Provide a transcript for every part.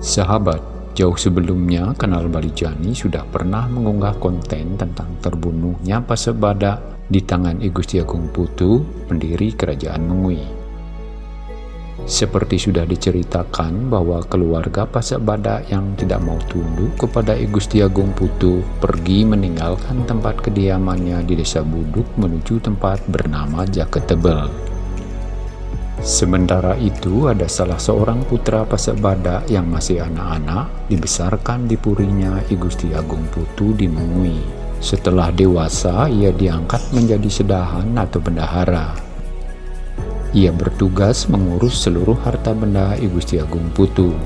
Sahabat, jauh sebelumnya Kanal Balijani sudah pernah mengunggah konten tentang terbunuhnya Pasebada di tangan I Gusti Agung Putu, pendiri Kerajaan Mengui. Seperti sudah diceritakan bahwa keluarga Pasak Badak yang tidak mau tunduk kepada I Gusti Agung Putu pergi meninggalkan tempat kediamannya di desa Buduk menuju tempat bernama Jaket Tebel. Sementara itu ada salah seorang putra Pasak Badak yang masih anak-anak dibesarkan di purinya I Gusti Agung Putu di Mengui. Setelah dewasa ia diangkat menjadi sedahan atau bendahara. Ia bertugas mengurus seluruh harta benda I Gusti Agung Putu.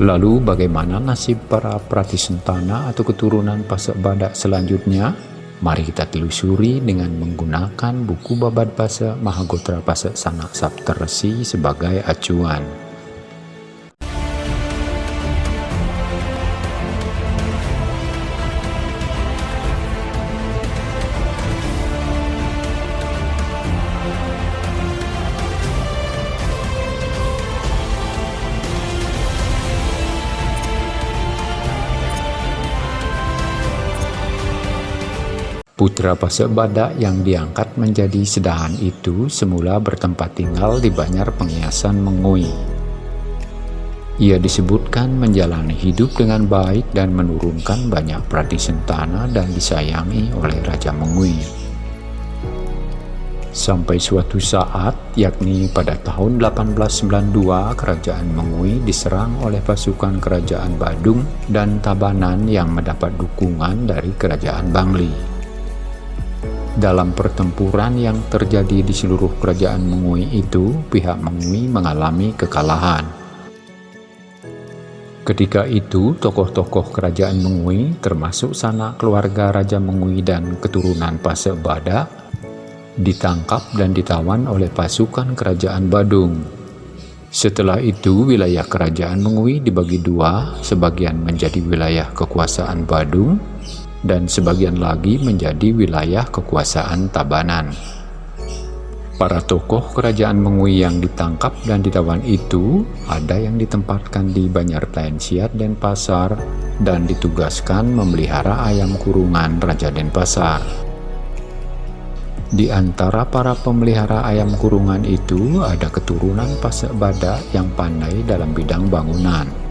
Lalu bagaimana nasib para pratisentana atau keturunan Pasak Badak selanjutnya? Mari kita telusuri dengan menggunakan buku Babad Pasak Mahagotra Pasak Sanak Saptarsi sebagai acuan. Putra Pasek Badak yang diangkat menjadi sedahan itu semula bertempat tinggal di Banjar Pengiasan Mengui. Ia disebutkan menjalani hidup dengan baik dan menurunkan banyak sentana dan disayangi oleh Raja Mengui. Sampai suatu saat, yakni pada tahun 1892, Kerajaan Mengui diserang oleh pasukan Kerajaan Badung dan Tabanan yang mendapat dukungan dari Kerajaan Bangli dalam pertempuran yang terjadi di seluruh kerajaan Mengui itu, pihak Mengui mengalami kekalahan. Ketika itu, tokoh-tokoh kerajaan Mengui, termasuk sanak keluarga Raja Mengui dan keturunan Pasek Badak, ditangkap dan ditawan oleh pasukan kerajaan Badung. Setelah itu, wilayah kerajaan Mengui dibagi dua, sebagian menjadi wilayah kekuasaan Badung, dan sebagian lagi menjadi wilayah kekuasaan Tabanan. Para tokoh kerajaan Mengui yang ditangkap dan ditawan itu ada yang ditempatkan di Banjar Tensiat dan Pasar dan ditugaskan memelihara ayam kurungan Raja Denpasar. Di antara para pemelihara ayam kurungan itu ada keturunan Pasek Badak yang pandai dalam bidang bangunan.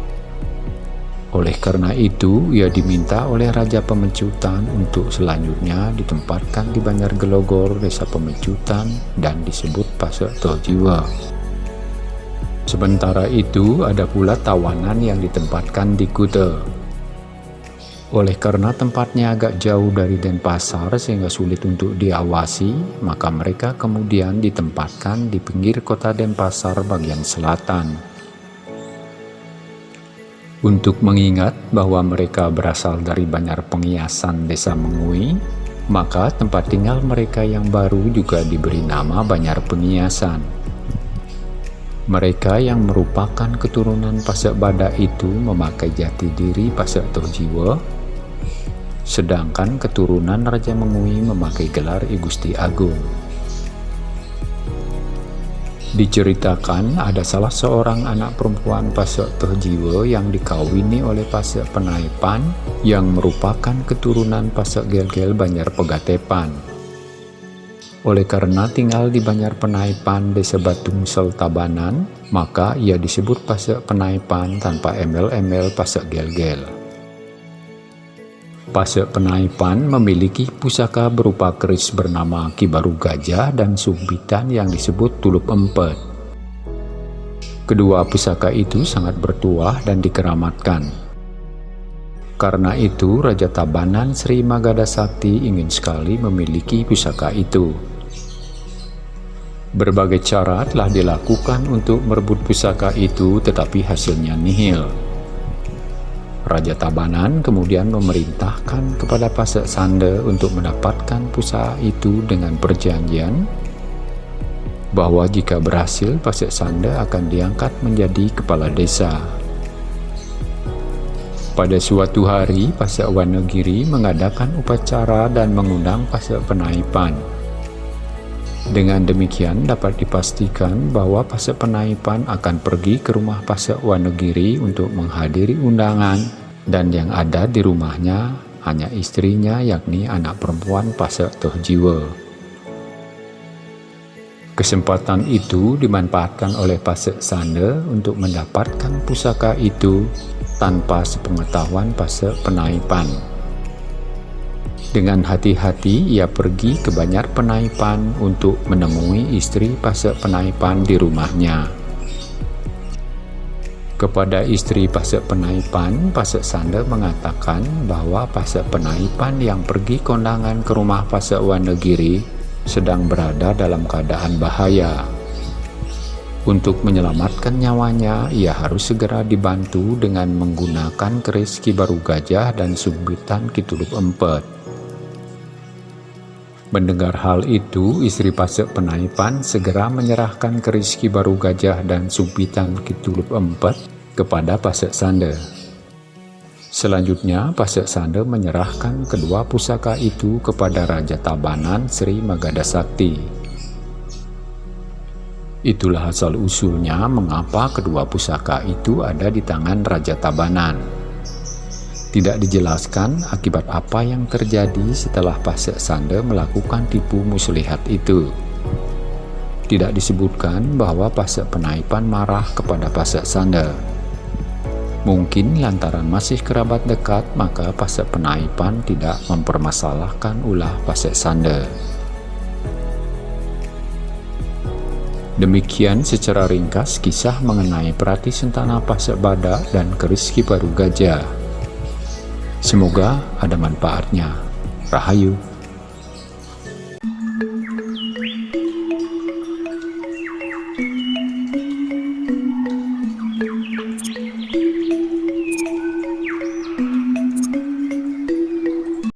Oleh karena itu, ia diminta oleh Raja Pemecutan untuk selanjutnya ditempatkan di Banjar Gelogor, Desa Pemecutan, dan disebut Pasek Tojiwa. Sementara itu, ada pula tawanan yang ditempatkan di Kute. Oleh karena tempatnya agak jauh dari Denpasar sehingga sulit untuk diawasi, maka mereka kemudian ditempatkan di pinggir kota Denpasar bagian selatan untuk mengingat bahwa mereka berasal dari Banjar Pengiasan Desa Mengui, maka tempat tinggal mereka yang baru juga diberi nama Banjar Pengiasan. Mereka yang merupakan keturunan Pasak Badak itu memakai jati diri Pasak Tojiwa, sedangkan keturunan Raja Mengui memakai gelar I Gusti Agung. Diceritakan ada salah seorang anak perempuan Pasek Terjiwa yang dikawini oleh Pasek Penaipan yang merupakan keturunan Pasek Gel-Gel Banjar Pegatepan. Oleh karena tinggal di Banjar Penaipan Desa Batung Seltabanan, maka ia disebut Pasek Penaipan tanpa embel-embel Pasek Gel-Gel. Pasek Penaipan memiliki pusaka berupa keris bernama Kibaru Gajah dan sumpitan yang disebut Tulup Empet. Kedua pusaka itu sangat bertuah dan dikeramatkan. Karena itu, Raja Tabanan Sri Magada Sakti ingin sekali memiliki pusaka itu. Berbagai cara telah dilakukan untuk merebut pusaka itu, tetapi hasilnya nihil. Raja Tabanan kemudian memerintahkan kepada Pasek Sande untuk mendapatkan pusaka itu dengan perjanjian bahwa jika berhasil Pasek Sande akan diangkat menjadi kepala desa. Pada suatu hari, Pasek Wanegiri mengadakan upacara dan mengundang Pasek Penaipan. Dengan demikian dapat dipastikan bahwa Pasek Penaipan akan pergi ke rumah Pasek Wanegiri untuk menghadiri undangan dan yang ada di rumahnya hanya istrinya yakni anak perempuan Pasek Tohjiwa. Kesempatan itu dimanfaatkan oleh Pasek Sanda untuk mendapatkan pusaka itu tanpa sepengetahuan Pasek Penaipan. Dengan hati-hati ia pergi ke Banjar Penaipan untuk menemui istri Pasek Penaipan di rumahnya. Kepada istri Pasek Penaipan, Pasek Sanda mengatakan bahwa Pasek Penaipan yang pergi kondangan ke rumah Pasek Wanegiri sedang berada dalam keadaan bahaya. Untuk menyelamatkan nyawanya, ia harus segera dibantu dengan menggunakan keris Kibaru Gajah dan subitan Kituluk Empet. Mendengar hal itu, istri Pasek Penaipan segera menyerahkan keris baru gajah dan sumpitan kitulup empat kepada Pasek Sande. Selanjutnya, Pasek Sande menyerahkan kedua pusaka itu kepada Raja Tabanan Sri Magada Sakti. Itulah asal-usulnya mengapa kedua pusaka itu ada di tangan Raja Tabanan. Tidak dijelaskan akibat apa yang terjadi setelah Pasek Sande melakukan tipu muslihat itu. Tidak disebutkan bahwa Pasek Penaipan marah kepada Pasek Sande. Mungkin lantaran masih kerabat dekat, maka Pasek Penaipan tidak mempermasalahkan ulah Pasek Sande. Demikian secara ringkas kisah mengenai Prati Sentana Pasek Badak dan Keris Baru Gajah. Semoga ada manfaatnya. Rahayu.